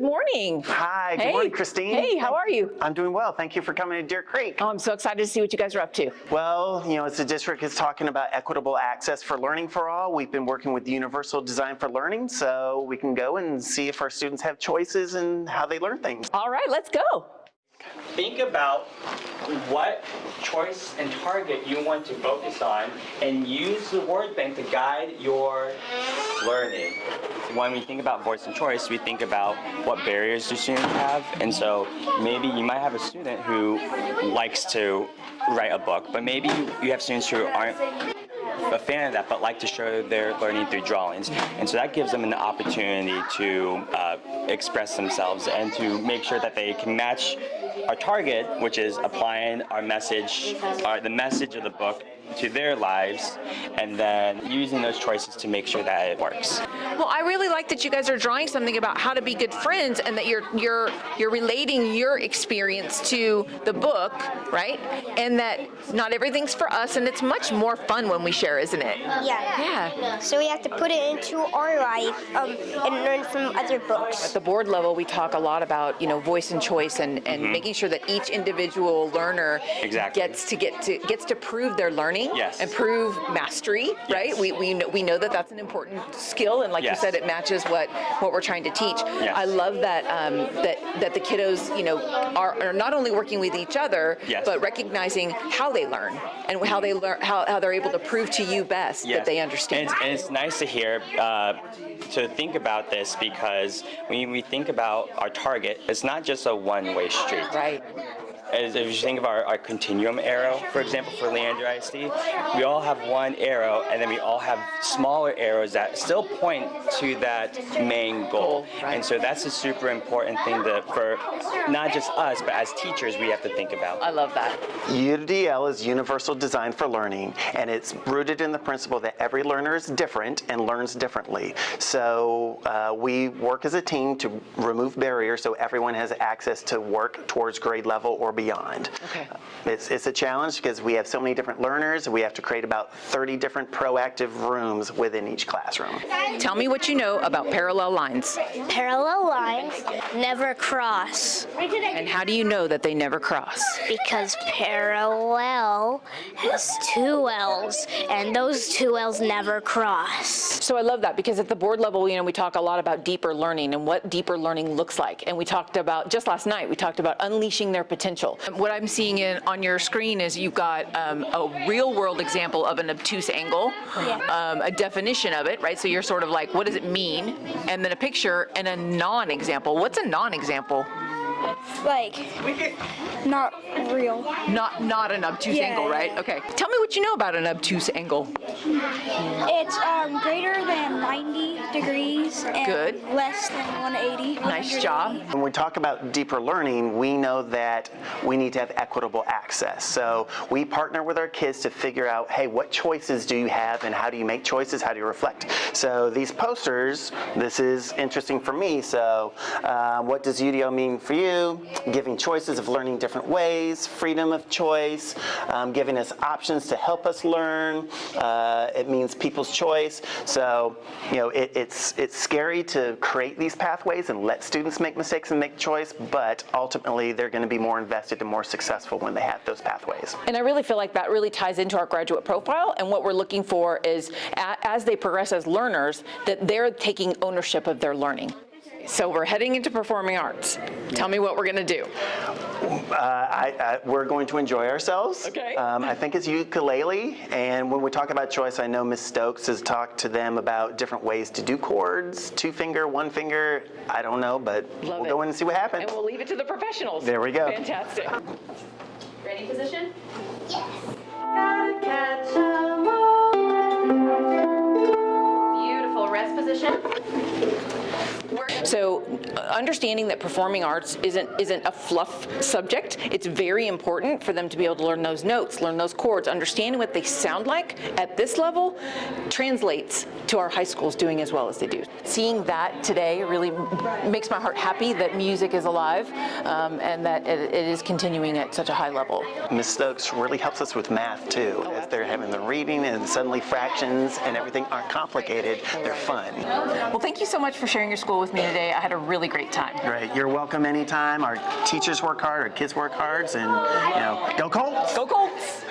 morning. Hi, good Hey. morning, Christine. Hey, how are you? I'm doing well. Thank you for coming to Deer Creek. Oh, I'm so excited to see what you guys are up to. Well, you know, as the district is talking about equitable access for learning for all, we've been working with Universal Design for Learning, so we can go and see if our students have choices in how they learn things. All right, let's go. think about what choice and target you want to focus on and use the word bank to guide your learning. When we think about voice and choice, we think about what barriers do students have. And so maybe you might have a student who likes to write a book, but maybe you have students who aren't a fan of that, but like to show their learning through drawings. And so that gives them an opportunity to uh, express themselves and to make sure that they can match our target, which is applying our message, uh, the message of the book to their lives, and then using those choices to make sure that it works. Well, I really like that you guys are drawing something about how to be good friends and that you're you're you're relating your experience to the book, right? And that not everything's for us and it's much more fun when we share, isn't it? Yeah. Yeah. So we have to put it into our life um, and learn from other books. At the board level, we talk a lot about, you know, voice and choice and, and making sure that each individual learner Exactly. gets to get to gets to prove their learning Yes. and prove mastery, right? We, we know we know that that's an important skill and like Yes. you said, it matches what what we're trying to teach. Yes. I love that um, that that the kiddos, you know, are, are not only working with each other, Yes. but recognizing how they learn and how they learn how, how they're able to prove to you best that they understand. And it's, and it's nice to hear, uh, to think about this because when we think about our target, it's not just a one-way street. right. As if you think of our, our continuum arrow, for example, for Leander ISD, we all have one arrow and then we all have smaller arrows that still point to that main goal. And so that's a super important thing that for not just us, but as teachers, we have to think about. I love that. UDL is Universal Design for Learning, and it's rooted in the principle that every learner is different and learns differently. So uh, we work as a team to remove barriers so everyone has access to work towards grade level or beyond. Okay. It's, it's a challenge because we have so many different learners. We have to create about 30 different proactive rooms within each classroom. Tell me what you know about parallel lines. Parallel lines never cross And how do you know that they never cross? Because parallel has two L's and those two L's never cross. So I love that because at the board level, you know, we talk a lot about deeper learning and what deeper learning looks like. And we talked about, just last night, we talked about unleashing their potential. What I'm seeing in, on your screen is you've got um, a real world example of an obtuse angle, um, a definition of it, right? So you're sort of like, what does it mean? And then a picture and a non-example. What's a non-example? Like not real. Not, not an obtuse Yeah, angle, right? yeah. Okay. Tell me what you know about an obtuse angle. It's um, greater than 90 degrees and Good. less than 180. Nice job. When we talk about deeper learning, we know that we need to have equitable access. So we partner with our kids to figure out, hey, what choices do you have and how do you make choices? How do you reflect? So these posters, this is interesting for me. So uh, what does UDO mean for you? Giving choices of learning different ways, freedom of choice, um, giving us options to help us learn. Uh, it means people's choice. So, you know, it, it's, it's scary to create these pathways and let students make mistakes and make choice, but ultimately they're going to be more invested and more successful when they have those pathways. And I really feel like that really ties into our graduate profile. And what we're looking for is as they progress as learners, that they're taking ownership of their learning. So we're heading into performing arts. Tell me what we're going to do. Uh, I, I, we're going to enjoy ourselves. Okay. Um, I think it's ukulele, and when we talk about choice, I know Ms. Stokes has talked to them about different ways to do chords, two finger, one finger. I don't know, but Love we'll it. go in and see what happens. And we'll leave it to the professionals. There we go. Fantastic. Ready position? Beautiful. So understanding that performing arts isn't isn't a fluff subject, it's very important for them to be able to learn those notes, learn those chords, understanding what they sound like at this level translates to our high schools doing as well as they do. Seeing that today really makes my heart happy that music is alive um, and that it, it is continuing at such a high level. Ms. Stokes really helps us with math too, as they're having the reading and suddenly fractions and everything aren't complicated, they're fun. Well, thank you so much for sharing your school school with me today. I had a really great time. Right. You're welcome anytime. Our teachers work hard, our kids work hard, and you know, go Colts! Go Colts!